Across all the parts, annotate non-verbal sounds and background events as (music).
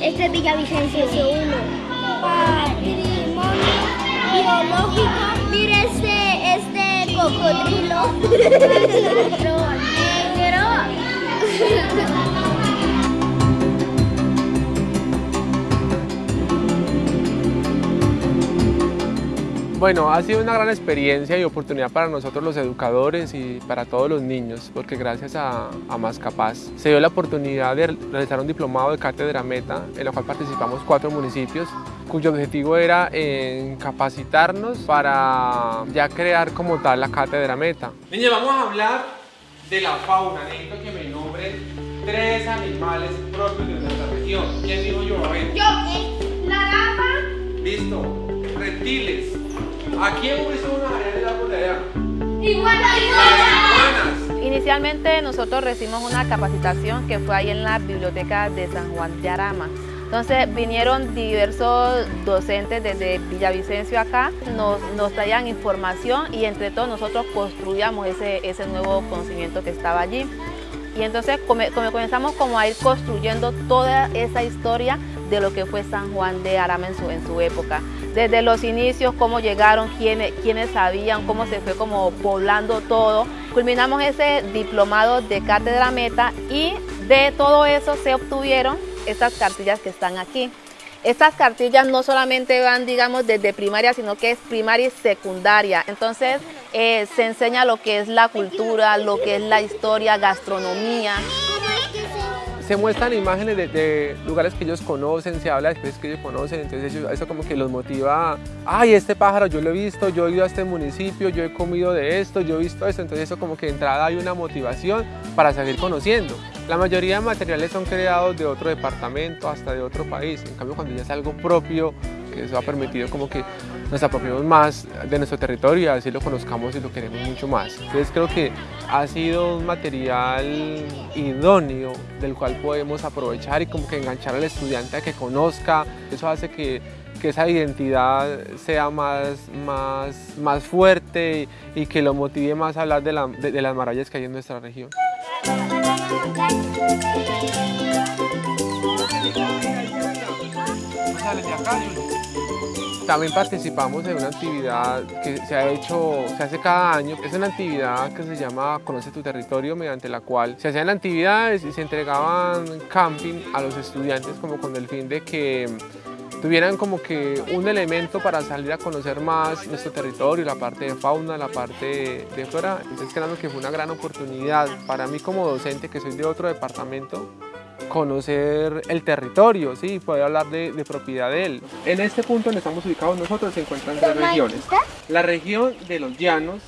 Este es Villavicencio 1. Patrimonio biológico. Mire este, este cocodrilo. (laughs) Negro. (laughs) Bueno, ha sido una gran experiencia y oportunidad para nosotros los educadores y para todos los niños, porque gracias a, a Más Capaz se dio la oportunidad de realizar un diplomado de cátedra meta, en el cual participamos cuatro municipios, cuyo objetivo era en capacitarnos para ya crear como tal la cátedra meta. Niños, vamos a hablar de la fauna, necesito que me nombren tres animales propios de nuestra región. ¿Quién digo yo? A ver. Yo, eh, la gama. Listo. Reptiles. ¿A quién visto unas arenas de árbol de allá? Iguanas. Inicialmente nosotros recibimos una capacitación que fue ahí en la biblioteca de San Juan de Arama. Entonces vinieron diversos docentes desde Villavicencio acá, nos, nos traían información y entre todos nosotros construíamos ese, ese nuevo conocimiento que estaba allí. Y entonces come- come- comenzamos como a ir construyendo toda esa historia de lo que fue San Juan de Arama en su, en su época. Desde los inicios, cómo llegaron, quiénes, quiénes sabían, cómo se fue como poblando todo. Culminamos ese diplomado de Cátedra Meta y de todo eso se obtuvieron estas cartillas que están aquí. Estas cartillas no solamente van, digamos, desde primaria, sino que es primaria y secundaria. Entonces, eh, se enseña lo que es la cultura, lo que es la historia, gastronomía. Se muestran imágenes de, de lugares que ellos conocen, se habla de especies que ellos conocen, entonces ellos- eso como que los motiva, ay, este pájaro yo lo he visto, yo he ido a este municipio, yo he comido de esto, yo he visto esto, entonces eso como que de entrada hay una motivación para seguir conociendo. La mayoría de materiales son creados de otro departamento, hasta de otro país, en cambio cuando ya es algo propio, que eso ha permitido como que nos apropiemos más de nuestro territorio y así lo conozcamos y lo queremos mucho más. Entonces creo que ha sido un material idóneo del cual podemos aprovechar y como que enganchar al estudiante a que conozca. Eso hace que, que esa identidad sea más, más, más fuerte y, que lo motive más a hablar de, la- de- de las maravillas que hay en nuestra región. También participamos en una actividad que se ha hecho, se hace cada año. Es una actividad que se llama Conoce tu territorio, mediante la cual se hacían actividades y se entregaban camping a los estudiantes como con el fin de que tuvieran como que un elemento para salir a conocer más nuestro territorio, la parte de fauna, la parte de, de flora. Entonces creo que fue una gran oportunidad para mí como docente que soy de otro departamento conocer el territorio, sí, poder hablar de, de propiedad de él. En este punto donde estamos ubicados nosotros se encuentran tres regiones. La región de los llanos,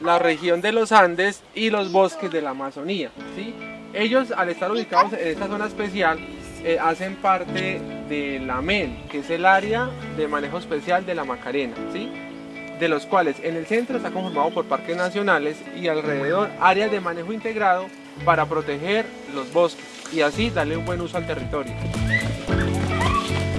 la región de los Andes y los bosques de la Amazonía. ¿sí? Ellos al estar ubicados en esta zona especial eh, hacen parte de la MEN, que es el área de manejo especial de la Macarena. ¿sí? de los cuales en el centro está conformado por parques nacionales y alrededor áreas de manejo integrado para proteger los bosques y así darle un buen uso al territorio.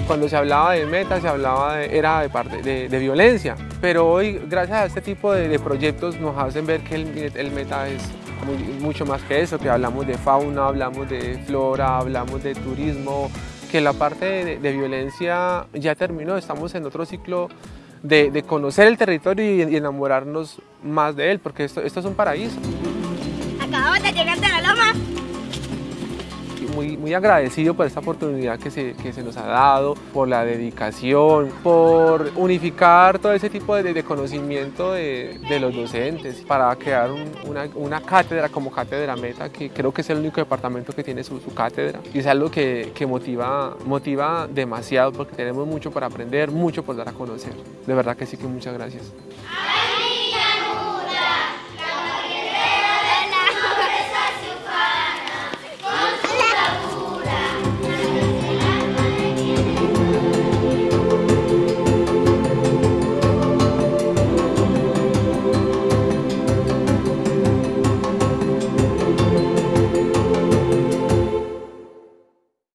Cuando se hablaba de meta, se hablaba de, era de, parte, de, de violencia, pero hoy gracias a este tipo de, de proyectos nos hacen ver que el, el meta es muy- mucho más que eso, que hablamos de fauna, hablamos de flora, hablamos de turismo, que la parte de, de violencia ya terminó, estamos en otro ciclo de, de conocer el territorio y, enamorarnos más de él, porque esto, esto es un paraíso. Acabamos de llegar de Muy, agradecido por esta oportunidad que se, que se nos ha dado, por la dedicación, por unificar todo ese tipo de, conocimiento de, los docentes para crear un- una, una cátedra como Cátedra Meta, que creo que es el único departamento que tiene su, cátedra. Y es algo que, que motiva, motiva demasiado porque tenemos mucho para aprender, mucho por dar a conocer. De verdad que sí que muchas gracias.